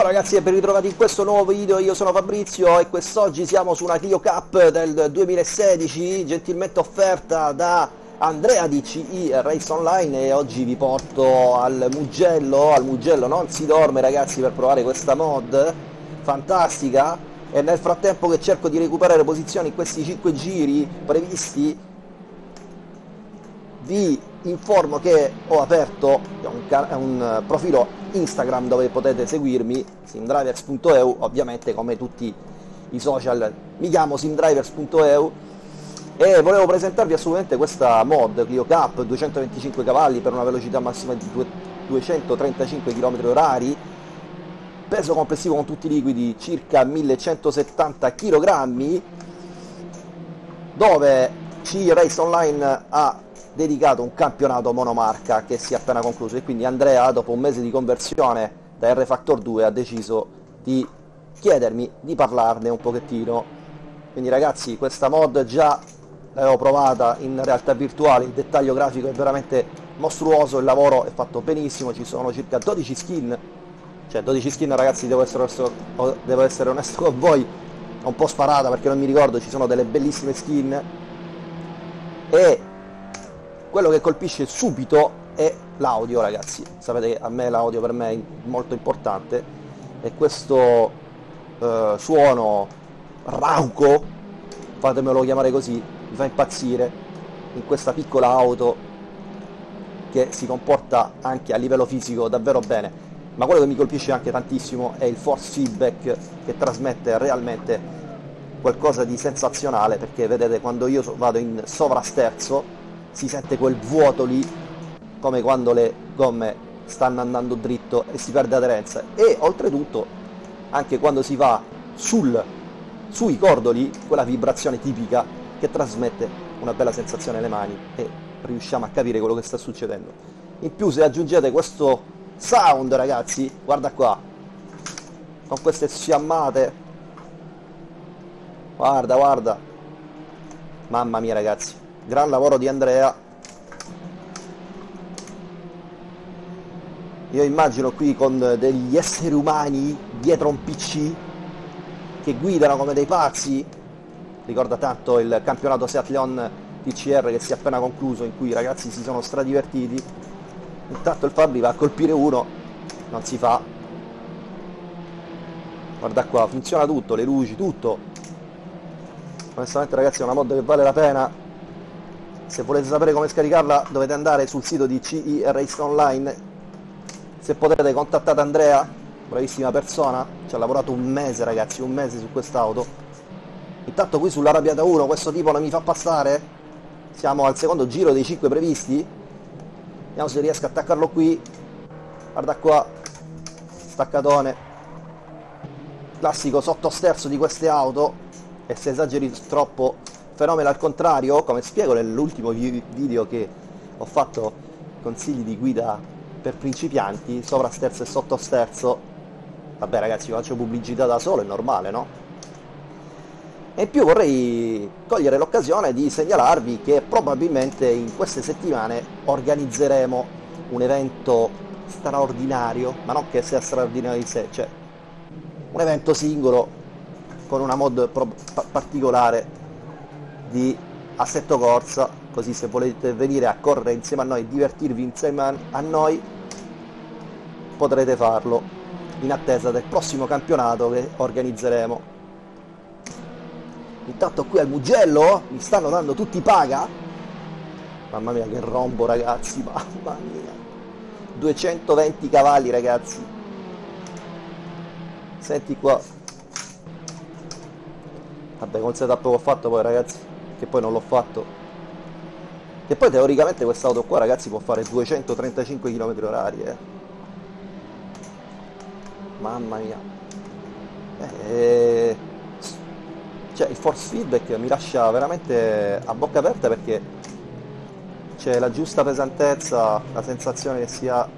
Ciao ragazzi e ben ritrovati in questo nuovo video, io sono Fabrizio e quest'oggi siamo su una Clio Cup del 2016 gentilmente offerta da Andrea di CI Race Online e oggi vi porto al Mugello, al Mugello non si dorme ragazzi per provare questa mod fantastica. E nel frattempo che cerco di recuperare posizioni in questi 5 giri previsti vi informo che ho aperto un, un profilo Instagram dove potete seguirmi, simdrivers.eu, ovviamente come tutti i social. Mi chiamo simdrivers.eu e volevo presentarvi assolutamente questa mod Clio Cup 225 cavalli per una velocità massima di 235 km orari. Peso complessivo con tutti i liquidi circa 1170 kg dove C Race Online ha dedicato un campionato monomarca che si è appena concluso. E quindi Andrea dopo un mese di conversione da R-Factor 2 ha deciso di chiedermi di parlarne un pochettino. Quindi ragazzi questa mod già l'avevo provata in realtà virtuale. Il dettaglio grafico è veramente mostruoso il lavoro è fatto benissimo ci sono circa 12 skin. Cioè 12 skin ragazzi devo essere onesto, devo essere onesto con voi. Un po' sparata perché non mi ricordo ci sono delle bellissime skin. E quello che colpisce subito è l'audio ragazzi. Sapete che a me l'audio per me è molto importante. E questo eh, suono rauco fatemelo chiamare così mi fa impazzire in questa piccola auto che si comporta anche a livello fisico davvero bene. Ma quello che mi colpisce anche tantissimo è il force feedback che trasmette realmente qualcosa di sensazionale perché vedete quando io vado in sovrasterzo si sente quel vuoto lì come quando le gomme stanno andando dritto e si perde aderenza. E oltretutto anche quando si va sul, sui cordoli quella vibrazione tipica che trasmette una bella sensazione alle mani e riusciamo a capire quello che sta succedendo. In più se aggiungete questo sound ragazzi guarda qua con queste sfiammate guarda guarda. Mamma mia ragazzi gran lavoro di Andrea. Io immagino qui con degli esseri umani dietro un pc che guidano come dei pazzi. Ricorda tanto il campionato Seat Leon TCR che si è appena concluso in cui i ragazzi si sono stradivertiti. Intanto il Fabri va a colpire uno non si fa. Guarda qua funziona tutto le luci tutto. Onestamente ragazzi è una mod che vale la pena se volete sapere come scaricarla dovete andare sul sito di CI Race Online. Se potete contattate Andrea bravissima persona. Ci ha lavorato un mese ragazzi un mese su quest'auto. Intanto qui sull'arrabbiata 1 questo tipo non mi fa passare. Siamo al secondo giro dei 5 previsti. Vediamo se riesco a attaccarlo qui. Guarda qua staccatone. Classico sottosterzo di queste auto. E se esageri troppo fenomeno al contrario, come spiego nell'ultimo video che ho fatto consigli di guida per principianti, sovrasterzo e sottosterzo, vabbè ragazzi faccio pubblicità da solo, è normale, no? E in più vorrei cogliere l'occasione di segnalarvi che probabilmente in queste settimane organizzeremo un evento straordinario, ma non che sia straordinario di sé, cioè un evento singolo con una mod particolare di assetto corsa così se volete venire a correre insieme a noi divertirvi insieme a noi potrete farlo in attesa del prossimo campionato che organizzeremo. Intanto qui al Mugello mi stanno dando tutti paga. Mamma mia che rombo ragazzi mamma mia. 220 cavalli ragazzi. Senti qua. Vabbè con setup che ho fatto poi ragazzi che poi non l'ho fatto. E poi teoricamente quest'auto qua ragazzi può fare 235 km orari eh. mamma mia. Eh, cioè il force feedback mi lascia veramente a bocca aperta perché c'è la giusta pesantezza la sensazione che sia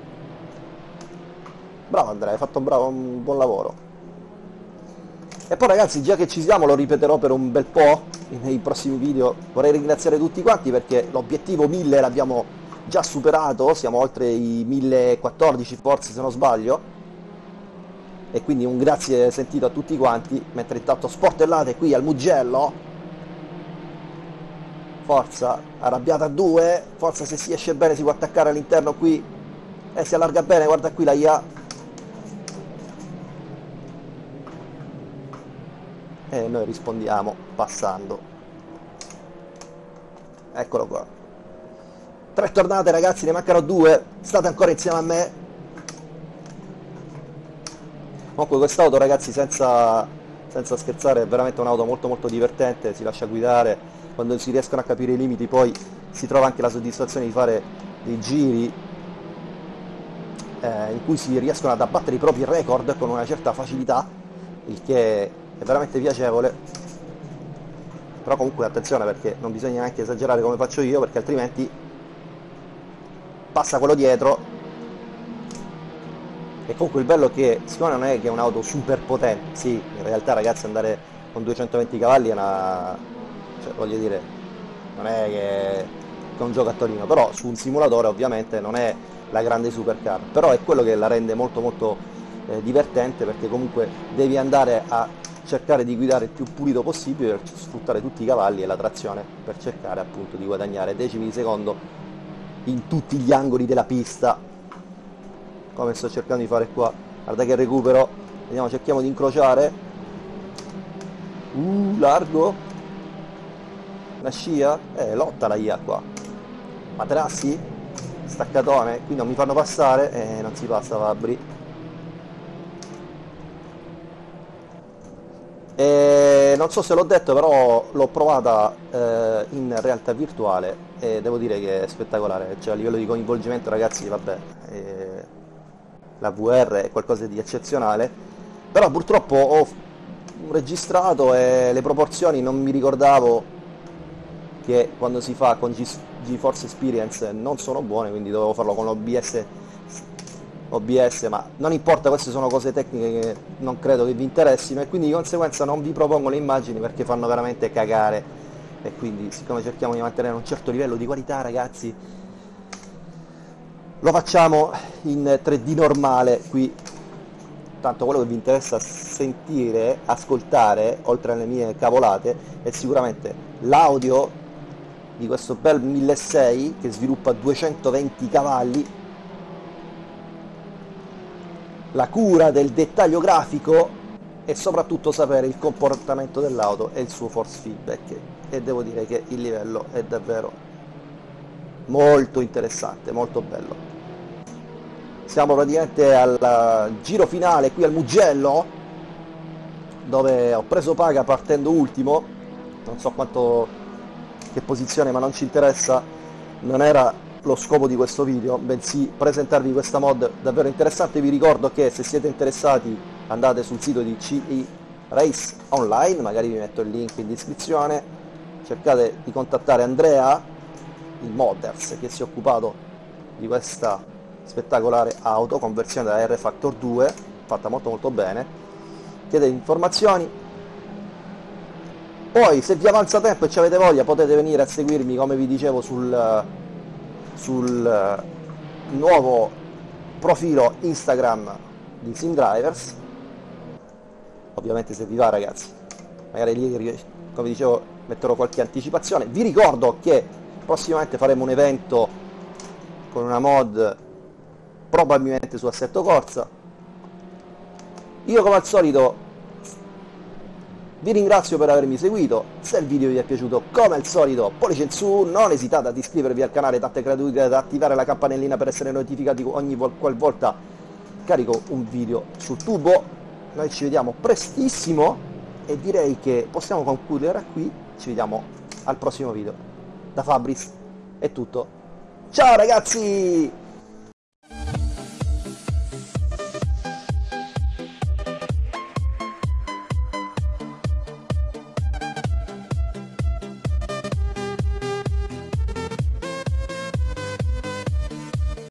bravo Andrea hai fatto bravo, un buon lavoro e poi ragazzi già che ci siamo lo ripeterò per un bel po' nei prossimi video. Vorrei ringraziare tutti quanti perché l'obiettivo 1000 l'abbiamo già superato. Siamo oltre i 1014 forse se non sbaglio. E quindi un grazie sentito a tutti quanti, mentre intanto sportellate qui al Mugello, forza, arrabbiata a due, forza se si esce bene si può attaccare all'interno qui. E si allarga bene, guarda qui la IA. E noi rispondiamo passando. Eccolo qua. Tre tornate ragazzi, ne mancano due, state ancora insieme a me. Comunque quest'auto ragazzi senza, senza scherzare è veramente un'auto molto molto divertente, si lascia guidare, quando si riescono a capire i limiti poi si trova anche la soddisfazione di fare dei giri eh, in cui si riescono ad abbattere i propri record con una certa facilità, il che è veramente piacevole. Però comunque attenzione perché non bisogna neanche esagerare come faccio io perché altrimenti passa quello dietro e comunque il bello è che siccome non è che è un'auto super potente, sì, in realtà ragazzi andare con 220 cavalli è una... cioè voglio dire, non è che è un giocattolino, però su un simulatore ovviamente non è la grande supercar, però è quello che la rende molto molto eh, divertente perché comunque devi andare a cercare di guidare il più pulito possibile per sfruttare tutti i cavalli e la trazione per cercare appunto di guadagnare decimi di secondo in tutti gli angoli della pista. Come sto cercando di fare qua. Guarda che recupero. Vediamo cerchiamo di incrociare. Uh largo. Una scia? Eh lotta la IA qua. Materassi? Staccatone. Qui non mi fanno passare. Eh, non si passa Fabri e non so se l'ho detto però l'ho provata eh, in realtà virtuale e devo dire che è spettacolare. Cioè a livello di coinvolgimento ragazzi vabbè eh, la VR è qualcosa di eccezionale. Però purtroppo ho registrato e le proporzioni non mi ricordavo che quando si fa con GeForce Experience non sono buone, quindi dovevo farlo con l'OBS OBS, ma non importa, queste sono cose tecniche che non credo che vi interessino e quindi di conseguenza non vi propongo le immagini perché fanno veramente cagare. E quindi siccome cerchiamo di mantenere un certo livello di qualità ragazzi lo facciamo in 3D normale qui. Tanto quello che vi interessa sentire, ascoltare oltre alle mie cavolate è sicuramente l'audio di questo bel 1600 che sviluppa 220 cavalli la cura del dettaglio grafico e soprattutto sapere il comportamento dell'auto e il suo force feedback. E devo dire che il livello è davvero molto interessante, molto bello. Siamo praticamente al giro finale qui al Mugello dove ho preso paga partendo ultimo. Non so quanto che posizione ma non ci interessa, non era lo scopo di questo video, bensì presentarvi questa mod davvero interessante. Vi ricordo che se siete interessati andate sul sito di CI Race Online, magari vi metto il link in descrizione, cercate di contattare Andrea, il Modders, che si è occupato di questa spettacolare auto, conversione da R Factor 2, fatta molto molto bene, chiedete informazioni, poi se vi avanza tempo e ci avete voglia potete venire a seguirmi come vi dicevo sul, sul nuovo profilo Instagram di SimDrivers ovviamente se vi va ragazzi magari lì come dicevo metterò qualche anticipazione. Vi ricordo che prossimamente faremo un evento con una mod probabilmente su assetto corsa. Io come al solito vi ringrazio per avermi seguito, se il video vi è piaciuto come al solito pollice in su, non esitate ad iscrivervi al canale tante gratuite ad attivare la campanellina per essere notificati ogni qualvolta carico un video sul tubo, noi ci vediamo prestissimo e direi che possiamo concludere qui, ci vediamo al prossimo video. Da Fabris è tutto, ciao ragazzi!